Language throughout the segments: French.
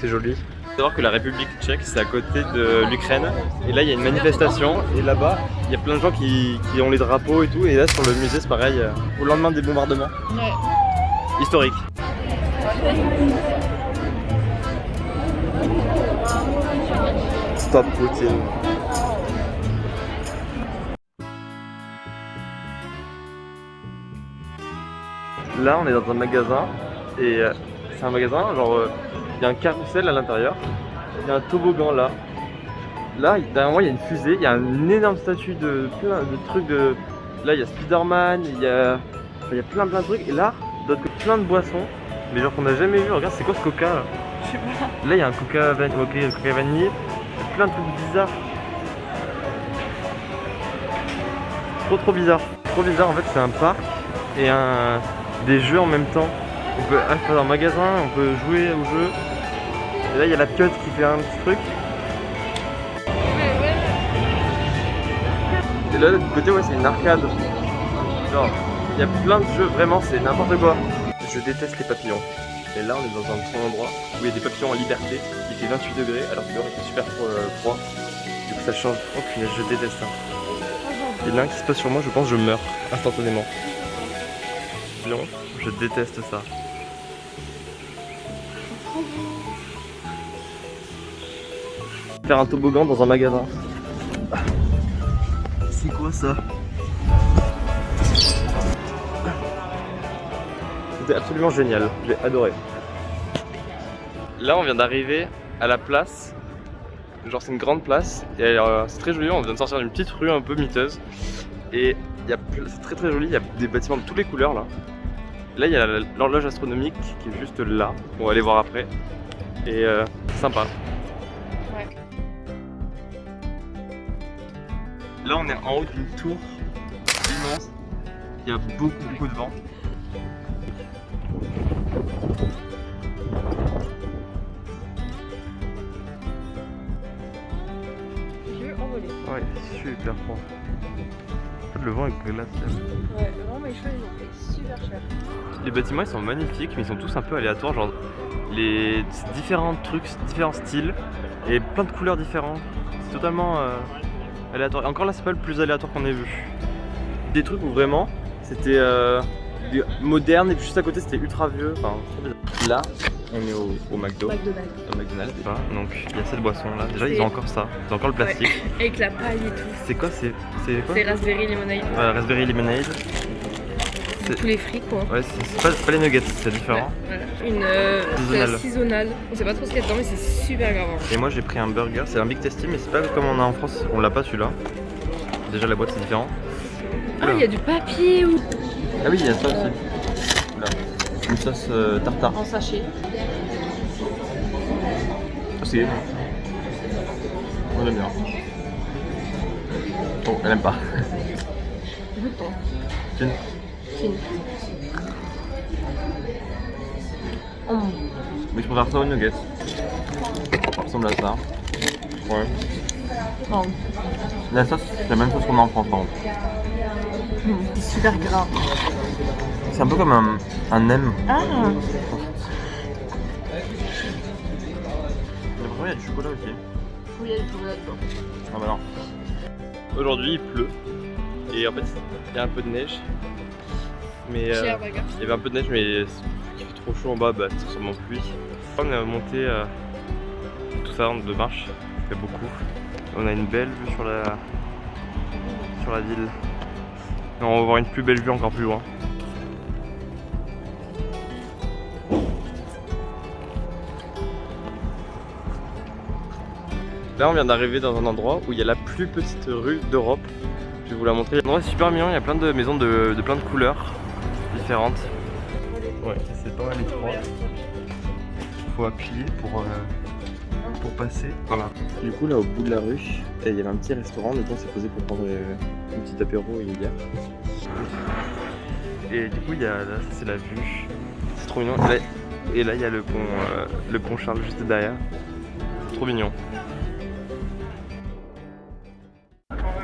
C'est joli. faut savoir que la République tchèque c'est à côté de l'Ukraine et là il y a une manifestation et là-bas il y a plein de gens qui, qui, ont les drapeaux et tout et là sur le musée c'est pareil euh, au lendemain des bombardements. Ouais. Historique. Stop Poutine. Là on est dans un magasin et euh, c'est un magasin genre euh, il y a un carrousel à l'intérieur, il y a un toboggan là. Là, derrière moi, il y a une fusée, il y a une énorme statue de plein de trucs de... Là, il y a Spider-Man, il y a... il y a plein plein de trucs. Et là, d'autres plein de boissons. Mais genre qu'on n'a jamais vu. Regarde, c'est quoi ce coca là? Là, il y a un coca, van... okay, coca vanille. Plein de trucs bizarres. Trop trop bizarre. Trop bizarre, en fait, c'est un parc et un... des jeux en même temps. On peut acheter dans un magasin, on peut jouer au jeu. Et là, il y a la piote qui fait un petit truc. Et là, de l'autre côté, ouais, c'est une arcade. Genre, il y a plein de jeux, vraiment, c'est n'importe quoi. Je déteste les papillons. Et là, on est dans un endroit où il y a des papillons en liberté. Il fait 28 degrés, alors que dehors il fait super euh, froid. Du coup, ça change. Oh punaise, je déteste ça. Et là, qui se passe sur moi, je pense que je meurs instantanément. Je déteste ça. Faire un toboggan dans un magasin. C'est quoi ça? C'était absolument génial, j'ai adoré. Là on vient d'arriver à la place, genre c'est une grande place, et euh, c'est très joli, on vient de sortir d'une petite rue un peu miteuse. Et c'est très très joli, il y a des bâtiments de toutes les couleurs là. Là il y a l'horloge astronomique qui est juste là, on va aller voir après. Et euh, sympa. Là, on est en haut d'une tour immense. Il y a beaucoup, beaucoup de vent. Ouais, super froid. En fait, le vent est glacial. Ouais, le vent chaud, ils ont fait super cher. Les bâtiments ils sont magnifiques, mais ils sont tous un peu aléatoires. Genre, les différents trucs, différents styles et plein de couleurs différentes. C'est totalement. Euh, aléatoire. Encore là, c'est pas le plus aléatoire qu'on ait vu. Des trucs où vraiment c'était euh, moderne et puis juste à côté c'était ultra vieux. Enfin, là, on est au, au McDo. McDonald's. Au McDonald's. Donc il y a cette boisson là. Déjà, ils ont encore ça. Ils ont encore le plastique. Avec la paille et tout. C'est quoi C'est quoi C'est Raspberry Lemonade. Ouais, Raspberry Lemonade tous les frites quoi. Ouais, c'est pas, pas, les nuggets, c'est différent. Une euh, saisonnale. On sait pas trop ce qu'il y a dedans, mais c'est super grave. Et moi j'ai pris un burger, c'est un Big Tasty, mais c'est pas comme on a en France, on l'a pas celui-là. Déjà la boîte c'est différent. Ah, il y a du papier ou. Ah oui, il y a ça aussi. Une sauce euh, tartare. En sachet. C'est On aime bien. Oh, elle aime pas. Oh. Mais je préfère ça aux nuggets? Ça ressemble à ça. Ouais. Oh. La sauce, c'est la même chose qu'on a en France par contre. Mmh, c'est super gras. C'est un peu comme un, un M. Ah il y a du chocolat aussi. Oui, il y a du chocolat dedans. Ah bah non. Aujourd'hui il pleut. Et en fait, il y a un peu de neige. Mais euh, il y avait un peu de neige, mais il fait trop chaud en bas, bah, c'est sûrement pluie. On est monté euh, tout ça de marche, ça fait beaucoup. On a une belle vue sur la, sur la ville. on va voir une plus belle vue encore plus loin. Là on vient d'arriver dans un endroit où il y a la plus petite rue d'Europe. Je vais vous la montrer. L'endroit est super mignon, il y a plein de maisons de plein de couleurs différentes. Ouais, c'est pas mal étroit. Faut appuyer pour, euh, pour passer. Voilà. Du coup, là, au bout de la rue, il y avait un petit restaurant. Donc, on s'est posé pour prendre euh, un petit apéro et une bière. Et du coup, il y a, là, c'est la vue. C'est trop mignon. Et là, il y a le pont, euh, le pont Charles juste derrière. Trop mignon.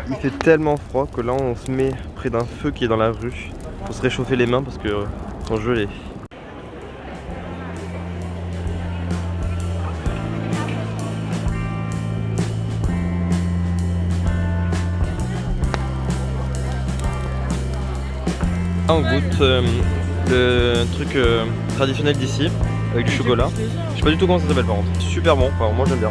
Il fait tellement froid que là on se met près d'un feu qui est dans la rue pour se réchauffer les mains parce que euh, sont gelées. Là, on goûte le truc euh, traditionnel d'ici avec du chocolat. Je sais pas du tout comment ça s'appelle par contre. Super bon, enfin, moi j'aime bien.